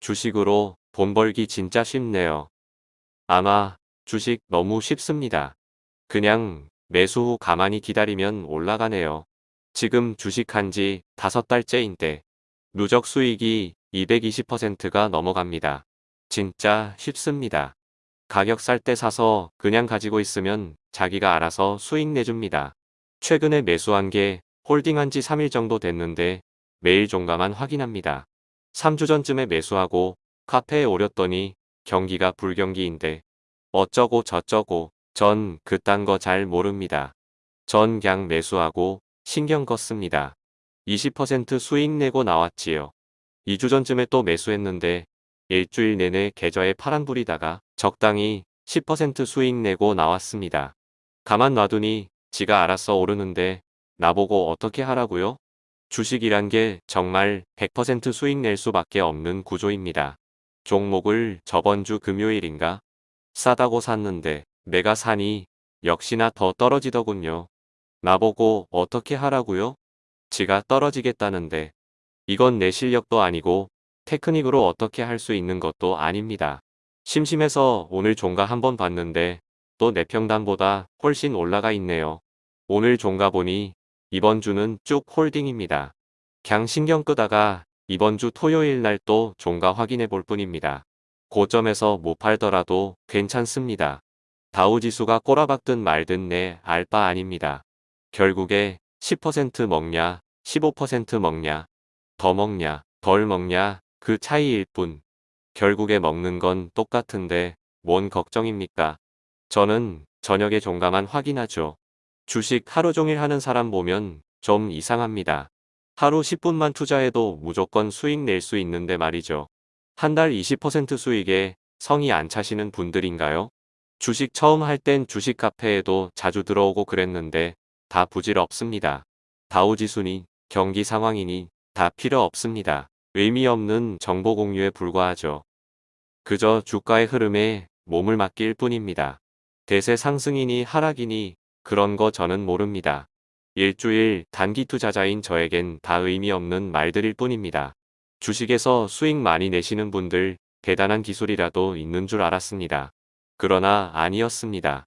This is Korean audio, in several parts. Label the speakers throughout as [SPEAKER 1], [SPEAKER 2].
[SPEAKER 1] 주식으로 돈 벌기 진짜 쉽네요. 아마 주식 너무 쉽습니다. 그냥 매수 후 가만히 기다리면 올라가네요. 지금 주식한 지 다섯 달째인데 누적 수익이 220%가 넘어갑니다. 진짜 쉽습니다. 가격 쌀 때 사서 그냥 가지고 있으면 자기가 알아서 수익 내줍니다. 최근에 매수한 게 홀딩한 지 3일 정도 됐는데 매일 종가만 확인합니다. 3주 전쯤에 매수하고 카페에 오렸더니 경기가 불경기인데 어쩌고 저쩌고 전 그딴 거 잘 모릅니다. 전 그냥 매수하고 신경 껐습니다. 20% 수익 내고 나왔지요. 2주 전쯤에 또 매수했는데 일주일 내내 계좌에 파란불이다가 적당히 10% 수익 내고 나왔습니다. 가만 놔두니 지가 알아서 오르는데 나보고 어떻게 하라고요? 주식이란 게 정말 100% 수익 낼 수밖에 없는 구조입니다. 종목을 저번 주 금요일인가 싸다고 샀는데 내가 사니 역시나 더 떨어지더군요. 나보고 어떻게 하라고요? 지가 떨어지겠다는데 이건 내 실력도 아니고 테크닉으로 어떻게 할 수 있는 것도 아닙니다. 심심해서 오늘 종가 한번 봤는데 또 내 평단보다 훨씬 올라가 있네요. 오늘 종가 보니 이번 주는 쭉 홀딩입니다. 그냥 신경 끄다가 이번 주 토요일 날 또 종가 확인해 볼 뿐입니다. 고점에서 못 팔더라도 괜찮습니다. 다우지수가 꼬라박든 말든 내 알바 아닙니다. 결국에 10% 먹냐, 15% 먹냐, 더 먹냐, 덜 먹냐 그 차이일 뿐. 결국에 먹는 건 똑같은데 뭔 걱정입니까? 저는 저녁에 종가만 확인하죠. 주식 하루 종일 하는 사람 보면 좀 이상합니다. 하루 10분만 투자해도 무조건 수익 낼 수 있는데 말이죠. 한 달 20% 수익에 성이 안 차시는 분들인가요? 주식 처음 할 땐 주식 카페에도 자주 들어오고 그랬는데 다 부질없습니다. 다우지수니 경기 상황이니 다 필요 없습니다. 의미 없는 정보 공유에 불과하죠. 그저 주가의 흐름에 몸을 맡길 뿐입니다. 대세 상승이니 하락이니 그런 거 저는 모릅니다. 일주일 단기 투자자인 저에겐 다 의미 없는 말들일 뿐입니다. 주식에서 수익 많이 내시는 분들 대단한 기술이라도 있는 줄 알았습니다. 그러나 아니었습니다.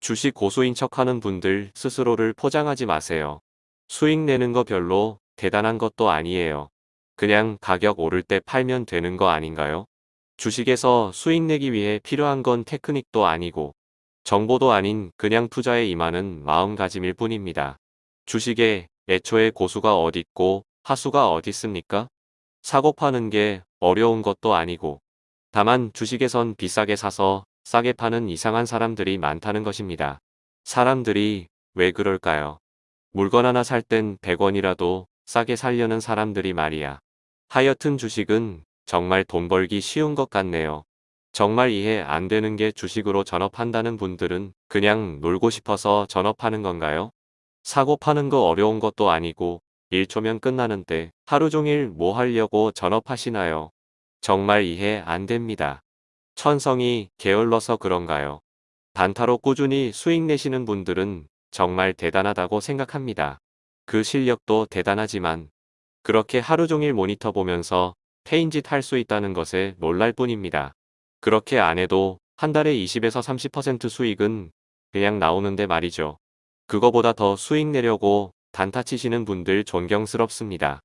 [SPEAKER 1] 주식 고수인 척하는 분들 스스로를 포장하지 마세요. 수익 내는 거 별로 대단한 것도 아니에요. 그냥 가격 오를 때 팔면 되는 거 아닌가요? 주식에서 수익 내기 위해 필요한 건 테크닉도 아니고 정보도 아닌 그냥 투자에 임하는 마음가짐일 뿐입니다. 주식에 애초에 고수가 어딨고 하수가 어딨습니까? 사고 파는 게 어려운 것도 아니고 다만 주식에선 비싸게 사서 싸게 파는 이상한 사람들이 많다는 것입니다. 사람들이 왜 그럴까요? 물건 하나 살 땐 100원이라도 싸게 살려는 사람들이 말이야. 하여튼 주식은 정말 돈 벌기 쉬운 것 같네요. 정말 이해 안 되는 게 주식으로 전업한다는 분들은 그냥 놀고 싶어서 전업하는 건가요? 사고 파는 거 어려운 것도 아니고 1초면 끝나는데 하루 종일 뭐 하려고 전업하시나요? 정말 이해 안 됩니다. 천성이 게을러서 그런가요? 단타로 꾸준히 수익 내시는 분들은 정말 대단하다고 생각합니다. 그 실력도 대단하지만 그렇게 하루 종일 모니터 보면서 페인짓 할 수 있다는 것에 놀랄 뿐입니다. 그렇게 안 해도 한 달에 20에서 30% 수익은 그냥 나오는데 말이죠. 그거보다 더 수익 내려고 단타 치시는 분들 존경스럽습니다.